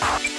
Bye.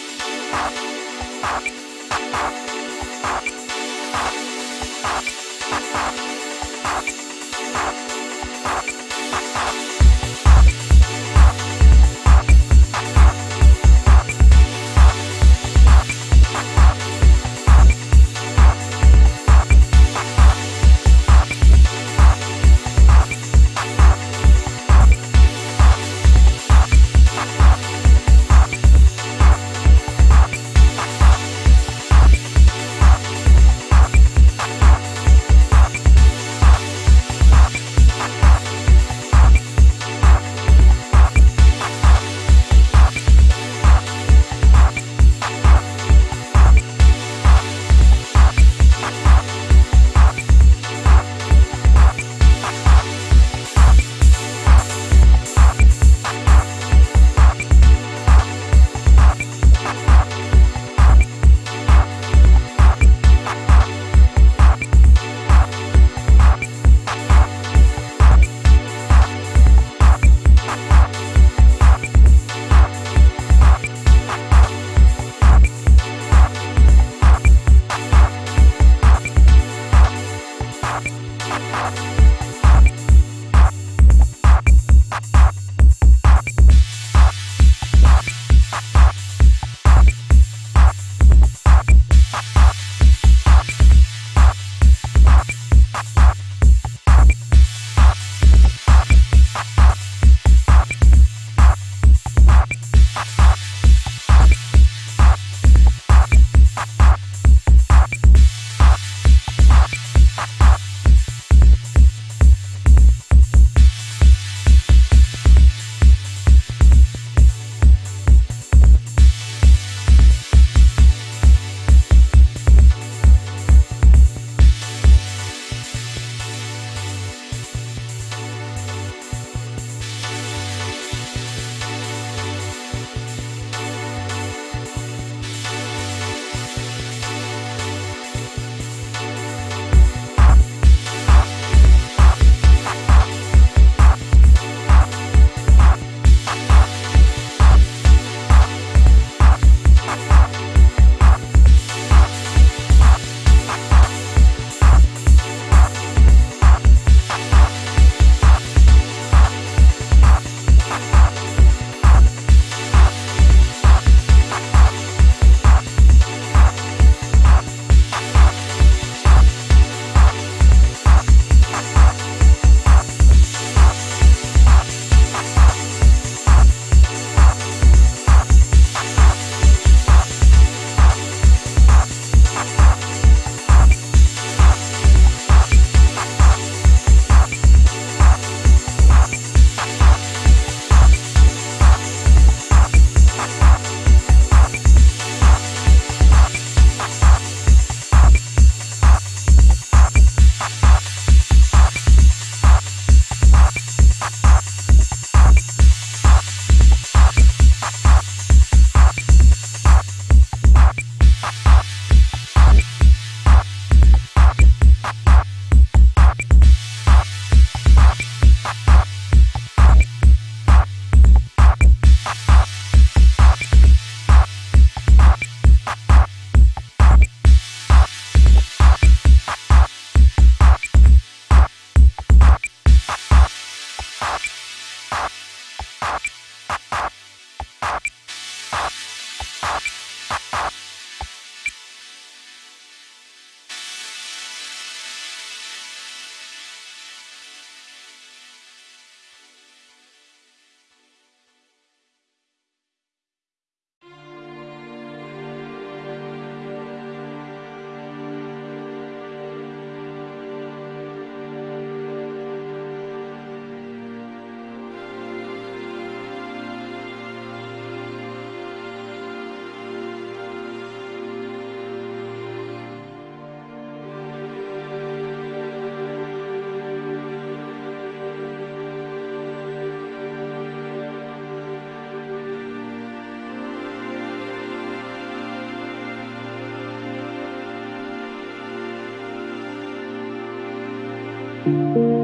You